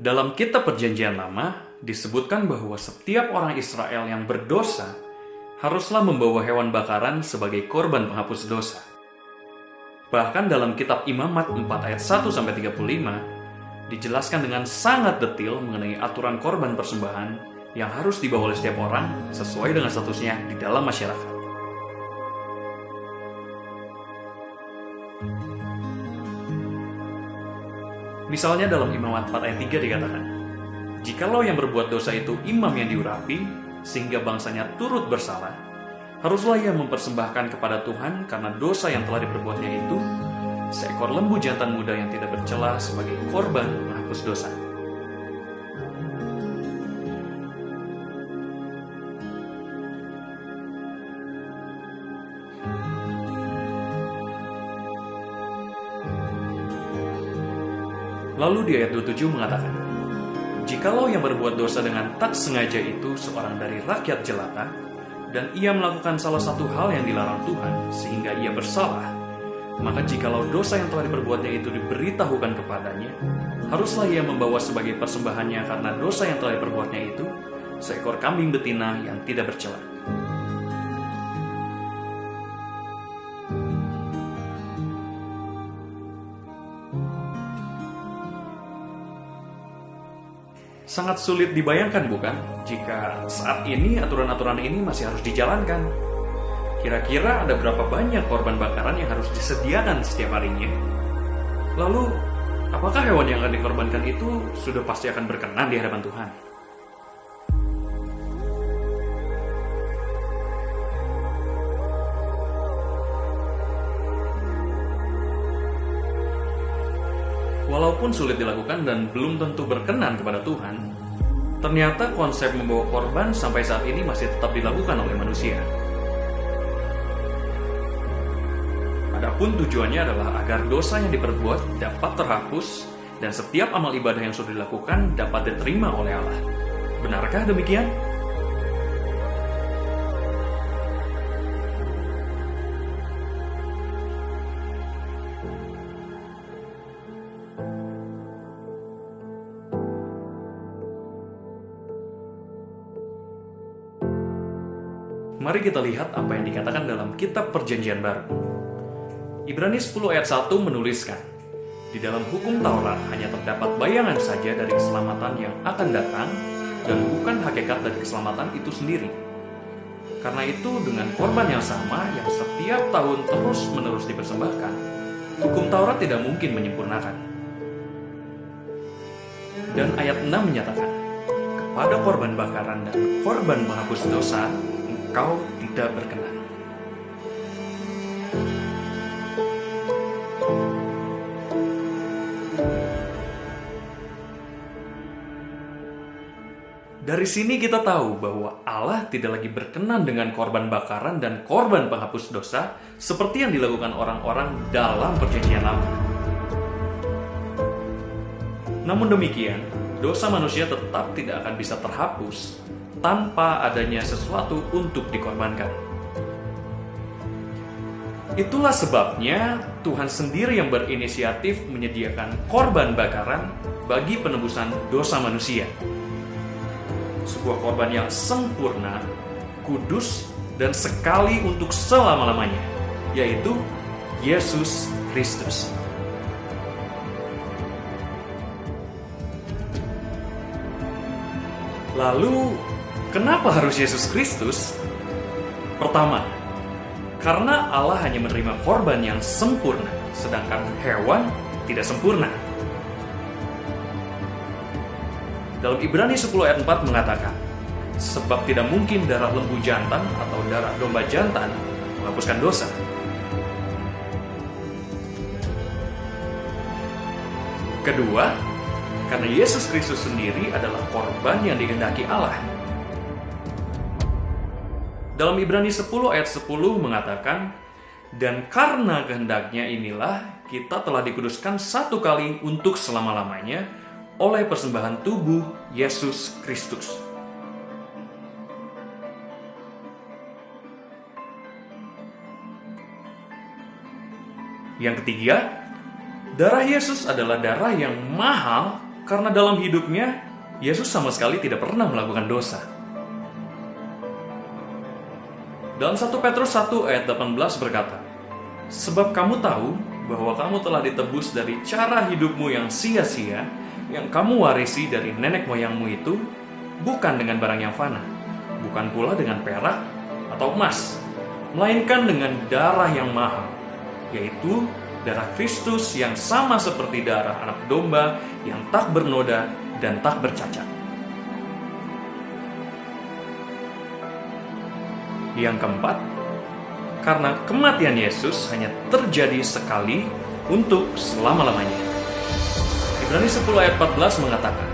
Dalam kitab Perjanjian Lama disebutkan bahwa setiap orang Israel yang berdosa haruslah membawa hewan bakaran sebagai korban penghapus dosa. Bahkan dalam kitab Imamat 4 ayat 1 sampai 35 dijelaskan dengan sangat detail mengenai aturan korban persembahan yang harus dibawa oleh setiap orang sesuai dengan statusnya di dalam masyarakat. Misalnya dalam Imamat 4 ayat 3 dikatakan, Jikalau yang berbuat dosa itu imam yang diurapi, sehingga bangsanya turut bersalah, haruslah ia mempersembahkan kepada Tuhan karena dosa yang telah diperbuatnya itu, seekor lembu jantan muda yang tidak bercela sebagai korban menghapus dosa. Lalu di ayat 27 mengatakan, Jikalau yang berbuat dosa dengan tak sengaja itu seorang dari rakyat jelata, dan ia melakukan salah satu hal yang dilarang Tuhan sehingga ia bersalah, maka jikalau dosa yang telah diperbuatnya itu diberitahukan kepadanya, haruslah ia membawa sebagai persembahannya karena dosa yang telah diperbuatnya itu seekor kambing betina yang tidak bercela. Sangat sulit dibayangkan bukan jika saat ini aturan-aturan ini masih harus dijalankan. Kira-kira ada berapa banyak korban bakaran yang harus disediakan setiap harinya? Lalu, apakah hewan yang akan dikorbankan itu sudah pasti akan berkenan di hadapan Tuhan? Walaupun sulit dilakukan dan belum tentu berkenan kepada Tuhan, ternyata konsep membawa korban sampai saat ini masih tetap dilakukan oleh manusia. Adapun tujuannya adalah agar dosa yang diperbuat dapat terhapus dan setiap amal ibadah yang sudah dilakukan dapat diterima oleh Allah. Benarkah demikian? Mari kita lihat apa yang dikatakan dalam kitab perjanjian baru. Ibrani 10 ayat 1 menuliskan, Di dalam hukum Taurat hanya terdapat bayangan saja dari keselamatan yang akan datang dan bukan hakikat dari keselamatan itu sendiri. Karena itu dengan korban yang sama yang setiap tahun terus-menerus dipersembahkan, hukum Taurat tidak mungkin menyempurnakan. Dan ayat 6 menyatakan, kepada korban bakaran dan korban menghapus dosa engkau tidak berkenan. Dari sini kita tahu bahwa Allah tidak lagi berkenan dengan korban bakaran dan korban penghapus dosa seperti yang dilakukan orang-orang dalam perjanjian lama. Namun demikian, dosa manusia tetap tidak akan bisa terhapus tanpa adanya sesuatu untuk dikorbankan. Itulah sebabnya Tuhan sendiri yang berinisiatif menyediakan korban bakaran bagi penebusan dosa manusia. Sebuah korban yang sempurna, kudus, dan sekali untuk selama-lamanya, yaitu Yesus Kristus. Lalu, Kenapa harus Yesus Kristus? Pertama, karena Allah hanya menerima korban yang sempurna, sedangkan hewan tidak sempurna. Dalam Ibrani 10 ayat 4 mengatakan, Sebab tidak mungkin darah lembu jantan atau darah domba jantan menghapuskan dosa. Kedua, karena Yesus Kristus sendiri adalah korban yang dikehendaki Allah dalam Ibrani 10 ayat 10 mengatakan, Dan karena kehendaknya inilah kita telah dikuduskan satu kali untuk selama-lamanya oleh persembahan tubuh Yesus Kristus. Yang ketiga, darah Yesus adalah darah yang mahal Karena dalam hidupnya, Yesus sama sekali tidak pernah melakukan dosa. Dalam 1 Petrus 1 ayat 18 berkata, Sebab kamu tahu bahwa kamu telah ditebus dari cara hidupmu yang sia-sia, yang kamu warisi dari nenek moyangmu itu, bukan dengan barang yang fana, bukan pula dengan perak atau emas, melainkan dengan darah yang mahal, yaitu darah Kristus yang sama seperti darah anak domba yang tak bernoda dan tak bercacat. Yang keempat, karena kematian Yesus hanya terjadi sekali untuk selama-lamanya. Ibrani 10 ayat 14 mengatakan,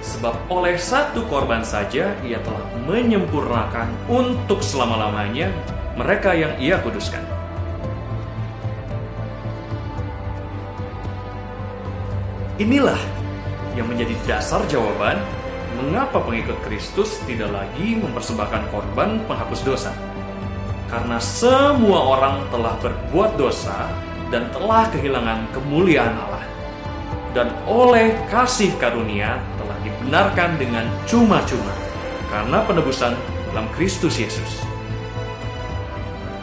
Sebab oleh satu korban saja ia telah menyempurnakan untuk selama-lamanya mereka yang ia kuduskan. Inilah yang menjadi dasar jawaban mengapa pengikut Kristus tidak lagi mempersembahkan korban penghapus dosa. Karena semua orang telah berbuat dosa dan telah kehilangan kemuliaan Allah. Dan oleh kasih karunia telah dibenarkan dengan cuma-cuma karena penebusan dalam Kristus Yesus.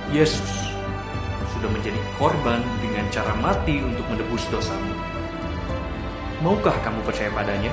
Yesus sudah menjadi korban dengan cara mati untuk menebus dosamu. Maukah kamu percaya padanya?